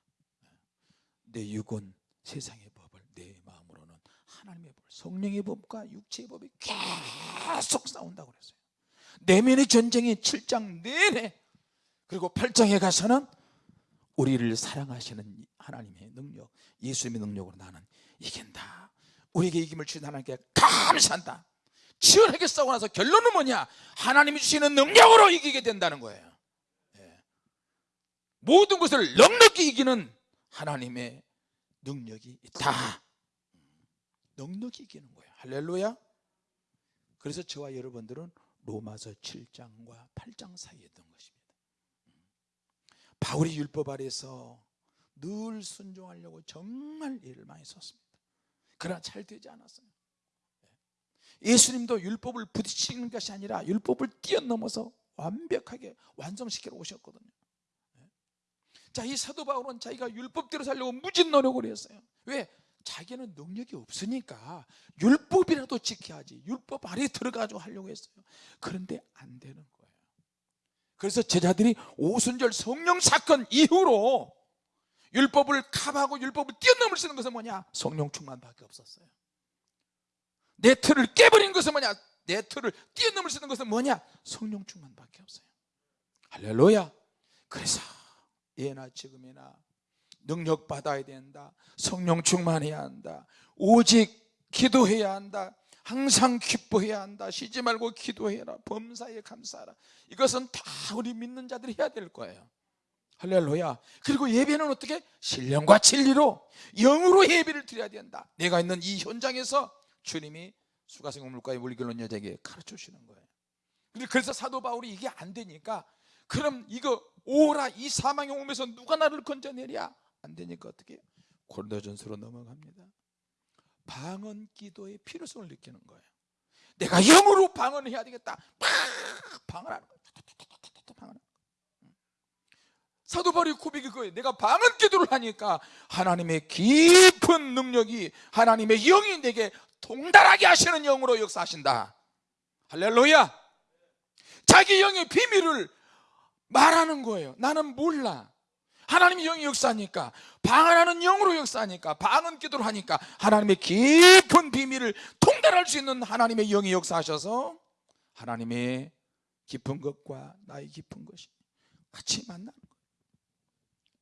[SPEAKER 1] 내 육은 세상의 법을 내 마음으로는 하나님의 법 성령의 법과 육체의 법이 계속 싸운다고 그랬어요. 내면의 전쟁이 7장 내내 그리고 8장에 가서는 우리를 사랑하시는 하나님의 능력 예수님의 능력으로 나는 이긴다. 우리에게 이김을 주신 하나님께 감사한다. 치열하게 싸우고 나서 결론은 뭐냐? 하나님이 주시는 능력으로 이기게 된다는 거예요. 예. 모든 것을 넉넉히 이기는 하나님의 능력이 있다. 넉넉히 이기는 거예요. 할렐루야. 그래서 저와 여러분들은 로마서 7장과 8장 사이에 있던 것입니다. 바울이 율법 아래서 늘 순종하려고 정말 일을 많이 썼습니다. 그러나 잘 되지 않았어요. 예수님도 율법을 부딪히는 것이 아니라 율법을 뛰어넘어서 완벽하게 완성시키러 오셨거든요 자 이 사도 바울은 자기가 율법대로 살려고 무진 노력을 했어요. 왜? 자기는 능력이 없으니까 율법이라도 지켜야지. 율법 아래 들어가지고 하려고 했어요. 그런데 안 되는 거예요. 그래서 제자들이 오순절 성령 사건 이후로 율법을 카하고 율법을 뛰어넘을 수 있는 것은 뭐냐? 성령 충만밖에 없었어요. 내 틀을 깨버린 것은 뭐냐? 내 틀을 뛰어넘을 수 있는 것은 뭐냐? 성령 충만밖에 없어요. 할렐루야. 그래서 예나 지금이나 능력 받아야 된다. 성령 충만해야 한다. 오직 기도해야 한다. 항상 기뻐해야 한다. 쉬지 말고 기도해라. 범사에 감사하라. 이것은 다 우리 믿는 자들이 해야 될 거예요. 할렐루야. 그리고 예배는 어떻게? 신령과 진리로 영으로 예배를 드려야 된다. 내가 있는 이 현장에서 주님이 수가성 물가의 물결론 여자에게 가르쳐 주시는 거예요. 그래서 사도 바울이 이게 안 되니까 그럼 이거 오라 이 사망의 몸에서 누가 나를 건져내랴? 안 되니까 어떻게? 고린도전서로 넘어갑니다. 방언 기도의 필요성을 느끼는 거예요. 내가 영으로 방언해야 되겠다. 팍! 방언하는 거예요 사도 바울이 고백이 그거예요. 내가 방언 기도를 하니까 하나님의 깊은 능력이 하나님의 영이 내게 동달하게 하시는 영으로 역사하신다. 할렐루야! 자기 영의 비밀을 말하는 거예요 나는 몰라 하나님의 영이 역사하니까 방언하는 영으로 역사하니까 방언 기도를 하니까 하나님의 깊은 비밀을 통달할 수 있는 하나님의 영이 역사하셔서 하나님의 깊은 것과 나의 깊은 것이 같이 만나는 거예요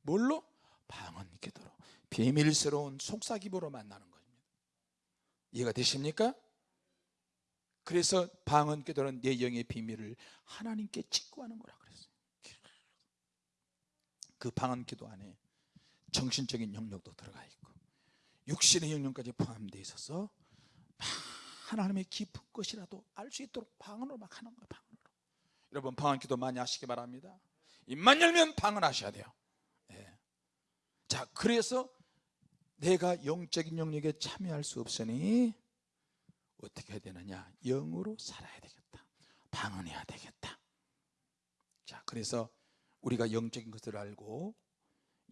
[SPEAKER 1] 뭘로? 방언 기도로 비밀스러운 속삭임으로 만나는 겁니다 이해가 되십니까? 그래서 방언 기도는 내 영의 비밀을 하나님께 직구하는 거라 그랬어요 그 방언 기도 안에 정신적인 영역도 들어가 있고 육신의 영역까지 포함되어 있어서 하나님의 깊은 것이라도 알 수 있도록 방언으로 막 하는 거예요 방언으로. 여러분 방언 기도 많이 하시기 바랍니다. 입만 열면 방언하셔야 돼요. 예. 자 그래서 내가 영적인 영역에 참여할 수 없으니 어떻게 해야 되느냐? 영으로 살아야 되겠다. 방언해야 되겠다. 자 그래서 우리가 영적인 것을 알고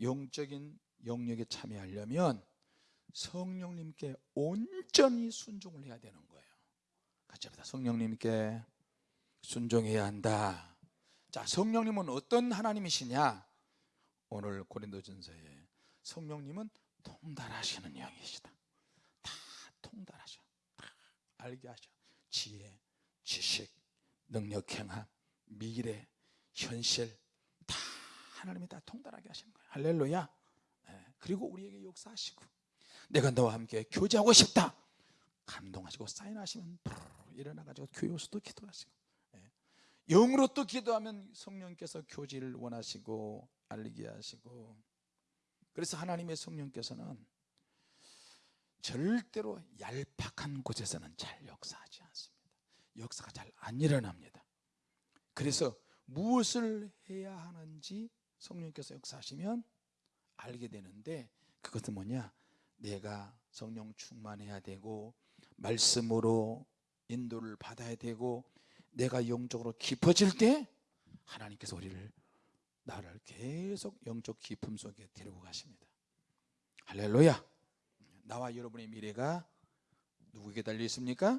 [SPEAKER 1] 영적인 영역에 참여하려면 성령님께 온전히 순종을 해야 되는 거예요. 같이 합니다. 성령님께 순종해야 한다. 자 성령님은 어떤 하나님이시냐? 오늘 고린도전서에 성령님은 통달하시는 영이시다. 다 통달하셔. 다 알게 하셔. 지혜, 지식, 능력, 행함, 미래, 현실 다 하나님이 다 통달하게 하시는 거예요. 할렐루야. 예, 그리고 우리에게 역사하시고 내가 너와 함께 교제하고 싶다. 감동하시고 사인하시면 일어나가지고 교회에서도 기도하시고 예, 영으로 또 기도하면 성령께서 교제를 원하시고 알리게 하시고. 그래서 하나님의 성령께서는 절대로 얄팍한 곳에서는 잘 역사하지 않습니다. 역사가 잘 안 일어납니다. 그래서 무엇을 해야 하는지 성령께서 역사하시면 알게 되는데 그것은 뭐냐? 내가 성령 충만해야 되고 말씀으로 인도를 받아야 되고 내가 영적으로 깊어질 때 하나님께서 우리를 나를 계속 영적 깊음 속에 데리고 가십니다. 할렐루야! 나와 여러분의 미래가 누구에게 달려 있습니까?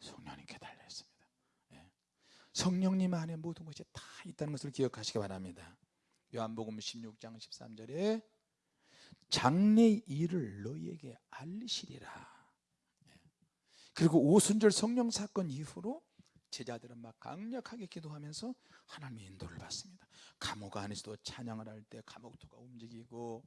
[SPEAKER 1] 성령님께 달려 있습니다. 성령님 안에 모든 것이 다 있다는 것을 기억하시기 바랍니다 요한복음 16장 13절에 장래 일을 너희에게 알리시리라. 그리고 오순절 성령 사건 이후로 제자들은 막 강력하게 기도하면서 하나님의 인도를 받습니다. 감옥 안에서도 찬양을 할 때 감옥도가 움직이고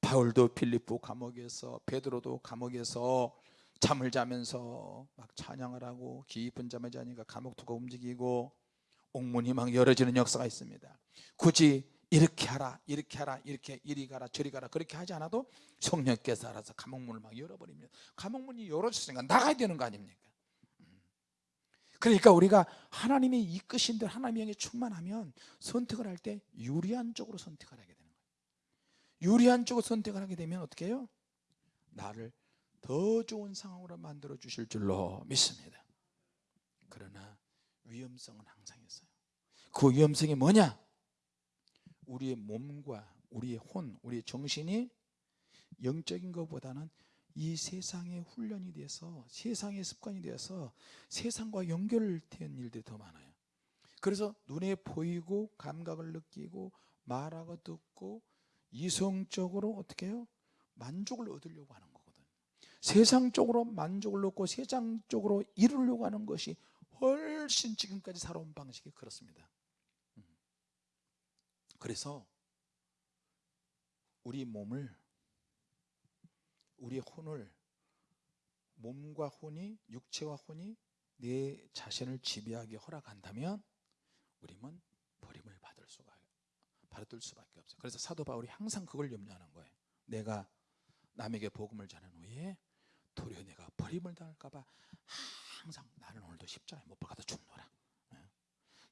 [SPEAKER 1] 바울도 필리포 감옥에서 베드로도 감옥에서 잠을 자면서 막 찬양을 하고 깊은 잠을 자니까 감옥토가 움직이고 옥문이 막 열어지는 역사가 있습니다. 굳이 이렇게 하라 이렇게 하라 이렇게 이리 가라 저리 가라 그렇게 하지 않아도 성령께서 알아서 감옥문을 막 열어버립니다 감옥문이 열어졌으니까 나가야 되는 거 아닙니까 음. 그러니까 우리가 하나님이 이끄신 대로 하나님의 영에 충만하면 선택을 할 때 유리한 쪽으로 선택을 하게 되는 거예요 유리한 쪽으로 선택을 하게 되면 어떻게 해요? 나를 더 좋은 상황으로 만들어 주실 줄로 믿습니다 그러나 위험성은 항상 있어요 그 위험성이 뭐냐? 우리의 몸과 우리의 혼, 우리의 정신이 영적인 것보다는 이 세상의 훈련이 돼서 세상의 습관이 되어서 세상과 연결된 일들이 더 많아요 그래서 눈에 보이고 감각을 느끼고 말하고 듣고 이성적으로 어떻게 해요? 만족을 얻으려고 하는 거거든 세상적으로 만족을 얻고 세상적으로 이루려고 하는 것이 훨씬 지금까지 살아온 방식이 그렇습니다 음. 그래서 우리 몸을 우리 혼을 몸과 혼이 육체와 혼이 내 자신을 지배하게 허락한다면 우리는 버림을 받을 수가 받을 수밖에 없어요 그래서 사도 바울이 항상 그걸 염려하는 거예요 내가 남에게 복음을 전한 후에 도리어 내가 버림을 당할까 봐 항상 나는 오늘도 십자가에 못 박아도 죽노라 예.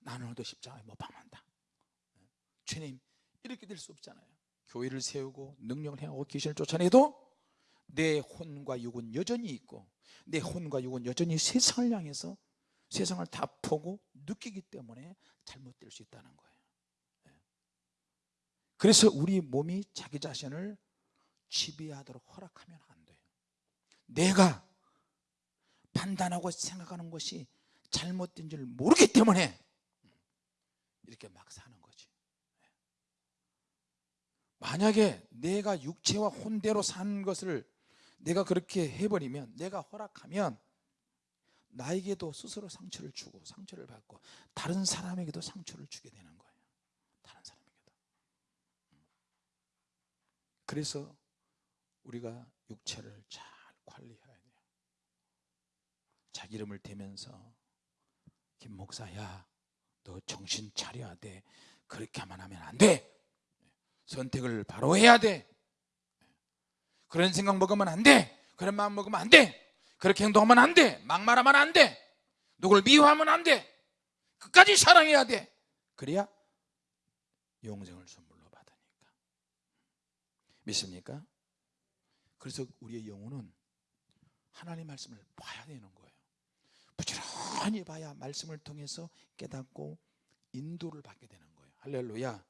[SPEAKER 1] 나는 오늘도 십자가에 못 박는다 예. 주님 이렇게 될 수 없잖아요. 교회를 세우고 능력을 행하고 귀신을 쫓아내도 내 혼과 육은 여전히 있고 내 혼과 육은 여전히 세상을 향해서 세상을 다 보고 느끼기 때문에 잘못될 수 있다는 거예요. 예. 그래서 우리 몸이 자기 자신을 지배하도록 허락하면 안 돼요. 내가 판단하고 생각하는 것이 잘못된 줄 모르기 때문에 이렇게 막 사는 거지 만약에 내가 육체와 혼대로 사는 것을 내가 그렇게 해버리면 내가 허락하면 나에게도 스스로 상처를 주고 상처를 받고 다른 사람에게도 상처를 주게 되는 거예요. 다른 사람에게도. 그래서 우리가 육체를 잘 관리해야 돼요. 자기 이름을 대면서 김 목사야 너 정신 차려야 돼. 그렇게 하면 하면 안돼 선택을 바로 해야 돼. 그런 생각 먹으면 안돼. 그런 마음 먹으면 안돼. 그렇게 행동하면 안돼. 막말하면 안돼. 누굴 미워하면 안돼. 끝까지 사랑해야 돼. 그래야 영생을 선물로 받으니까. 믿습니까? 그래서 우리의 영혼은 하나님 말씀을 봐야 되는 거예요. 부지런히 봐야 말씀을 통해서 깨닫고 인도를 받게 되는 거예요. 할렐루야.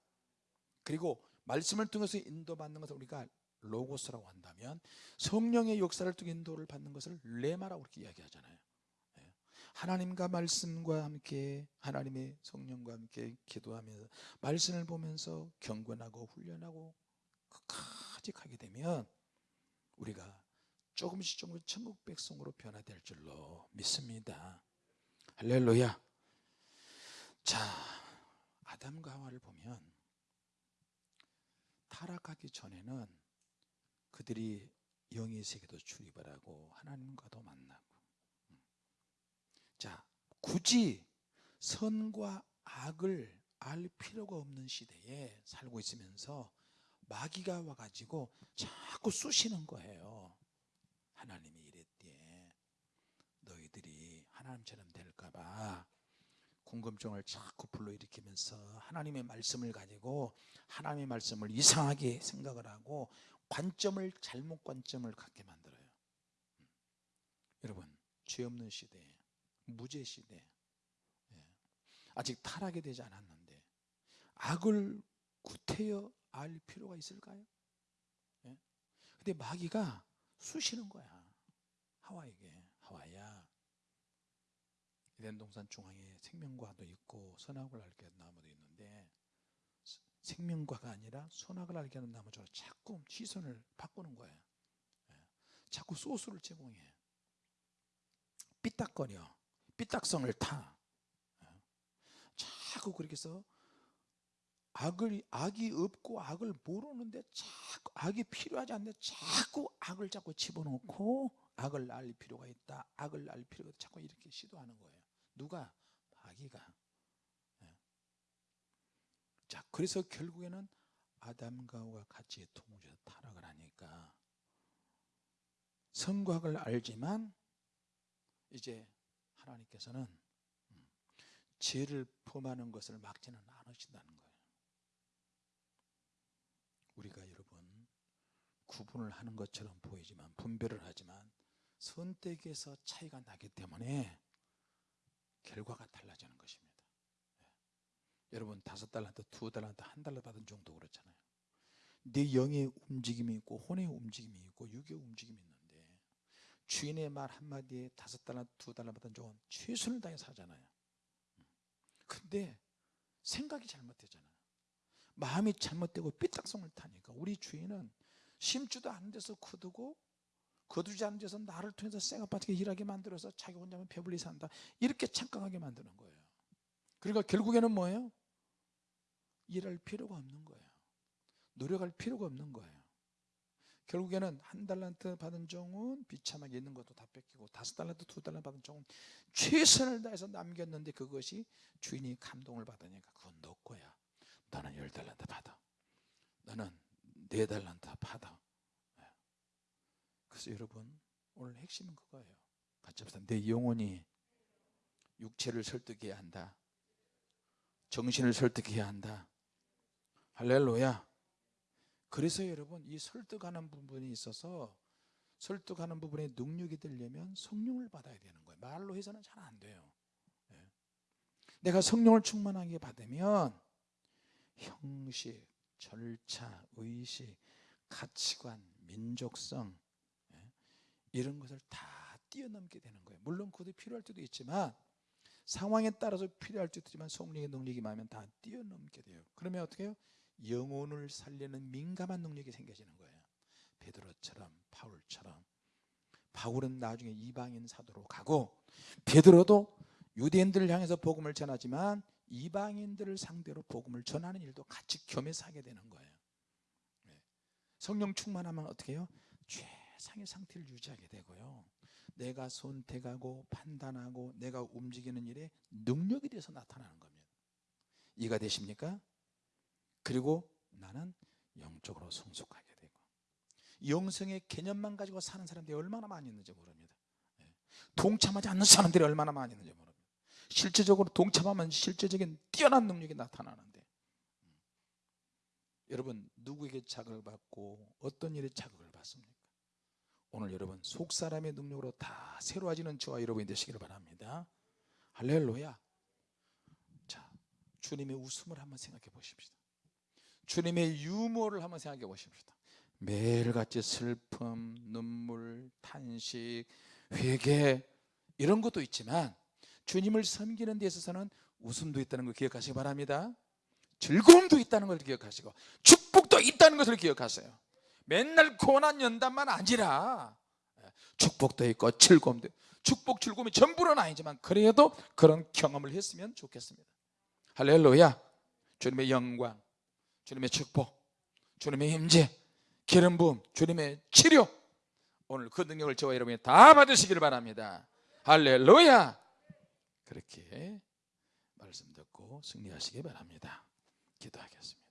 [SPEAKER 1] 그리고 말씀을 통해서 인도받는 것을 우리가 로고스라고 한다면 성령의 역사를 통해 인도를 받는 것을 레마라고 그렇게 이야기하잖아요. 예. 하나님과 말씀과 함께 하나님의 성령과 함께 기도하면서 말씀을 보면서 경건하고 훈련하고 끝까지 가게 되면 우리가 조금씩 조금씩 천국 백성으로 변화될 줄로 믿습니다. 할렐루야. 자 아담과 하와를 보면 타락하기 전에는 그들이 영의 세계도 출입을 하고 하나님과도 만나고 음. 자 굳이 선과 악을 알 필요가 없는 시대에 살고 있으면서 마귀가 와가지고 자꾸 쑤시는 거예요 하나님이 이랬대 너희들이 하나님처럼 될까봐 궁금증을 자꾸 불러일으키면서 하나님의 말씀을 가지고 하나님의 말씀을 이상하게 생각을 하고 관점을 잘못 관점을 갖게 만들어요 음. 여러분 죄 없는 시대 무죄 시대 예. 아직 타락이 되지 않았는데 악을 구태여 알 필요가 있을까요? 예? 근데 마귀가 쑤시는 거야 하와에게 하와야 에덴 동산 중앙에 생명과도 있고 선악을 알게 하는 나무도 있는데 생명과가 아니라 선악을 알게 하는 나무처럼 자꾸 시선을 바꾸는 거예요. 예. 자꾸 소스를 제공해. 삐딱거려. 삐딱성을 타. 예. 자꾸 그렇게 해서 악을 악이 없고 악을 모르는데 자꾸 악이 필요하지 않는데 자꾸 악을 자꾸 집어넣고 악을 알 필요가 있다. 악을 알 필요가 있다. 자꾸 이렇게 시도하는 거예요 누가? 마귀가 예. 자 그래서 결국에는 아담과 하와 같이 통우에서 타락을 하니까 성곽을 알지만 이제 하나님께서는 음, 죄를 범하는 것을 막지는 않으신다는 거예요 우리가 여러분 구분을 하는 것처럼 보이지만 분별을 하지만 선택에서 차이가 나기 때문에 결과가 달라지는 것입니다. 예. 여러분 다섯 달란트, 두 달란트, 한 달러 받은 정도 그렇잖아요. 내 영의 움직임이 있고 혼의 움직임이 있고 육의 움직임이 있는데 주인의 말 한마디에 다섯 달란트, 두 달러 받은 종은 최선을 다해서 하잖아요. 근데 생각이 잘못되잖아요. 마음이 잘못되고 삐딱성을 타니까 우리 주인은 심지도 않은 데서 거두고 거두지 않은 데서 나를 통해서 쇠가 빠지게 일하게 만들어서 자기 혼자만 배불리 산다. 이렇게 착각하게 만드는 거예요. 그러니까 결국에는 뭐예요? 일할 필요가 없는 거예요. 노력할 필요가 없는 거예요. 결국에는 한 달란트 받은 종은 비참하게 있는 것도 다 뺏기고 다섯 달란트 두 달란트 받은 종은 최선을 다해서 남겼는데 그것이 주인이 감동을 받으니까 그건 너 거야. 너는 열 달란트 받아. 너는 네 달란트 받아. 예. 그래서 여러분 오늘 핵심은 그거예요. 같이 합시다. 내 영혼이 육체를 설득해야 한다. 정신을 설득해야 한다. 할렐루야. 그래서 여러분 이 설득하는 부분이 있어서 설득하는 부분에 능력이 되려면 성령을 받아야 되는 거예요. 말로 해서는 잘 안 돼요. 예. 내가 성령을 충만하게 받으면 형식, 절차, 의식, 가치관, 민족성 예, 이런 것을 다 뛰어넘게 되는 거예요 물론 그것도 필요할 때도 있지만 상황에 따라서 필요할 때도 있지만 성령의 능력이 많으면 다 뛰어넘게 돼요 그러면 어떻게 해요? 영혼을 살리는 민감한 능력이 생겨지는 거예요 베드로처럼 바울처럼 바울은 나중에 이방인 사도로 가고 베드로도 유대인들을 향해서 복음을 전하지만 이방인들을 상대로 복음을 전하는 일도 같이 겸해서 하게 되는 거예요 네. 성령 충만하면 어떻게 해요? 최상의 상태를 유지하게 되고요 내가 선택하고 판단하고 내가 움직이는 일에 능력이 돼서 나타나는 겁니다 이가 되십니까? 그리고 나는 영적으로 성숙하게 되고 영성의 개념만 가지고 사는 사람들이 얼마나 많이 있는지 모릅니다 네. 동참하지 않는 사람들이 얼마나 많이 있는지 모릅니다 실제적으로 동참하면 실제적인 뛰어난 능력이 나타나는데 음. 여러분 누구에게 자극을 받고 어떤 일에 자극을 받습니까? 오늘 여러분 속사람의 능력으로 다 새로워지는 저와 여러분이 되시기를 바랍니다. 할렐루야. 자 주님의 웃음을 한번 생각해 보십시다. 주님의 유머를 한번 생각해 보십시다. 매일같이 슬픔, 눈물, 탄식, 회개 이런 것도 있지만 주님을 섬기는 데 있어서는 웃음도 있다는 걸 기억하시기 바랍니다. 즐거움도 있다는 걸 기억하시고 축복도 있다는 것을 기억하세요 맨날 고난 연단만 아니라 축복도 있고 즐거움도 축복 즐거움이 전부는 아니지만 그래도 그런 경험을 했으면 좋겠습니다. 할렐루야. 주님의 영광 주님의 축복 주님의 힘재 기름 부음 주님의 치료 오늘 그 능력을 저와 여러분이 다 받으시기를 바랍니다. 할렐루야. 그렇게 말씀 듣고 승리하시기 바랍니다. 기도하겠습니다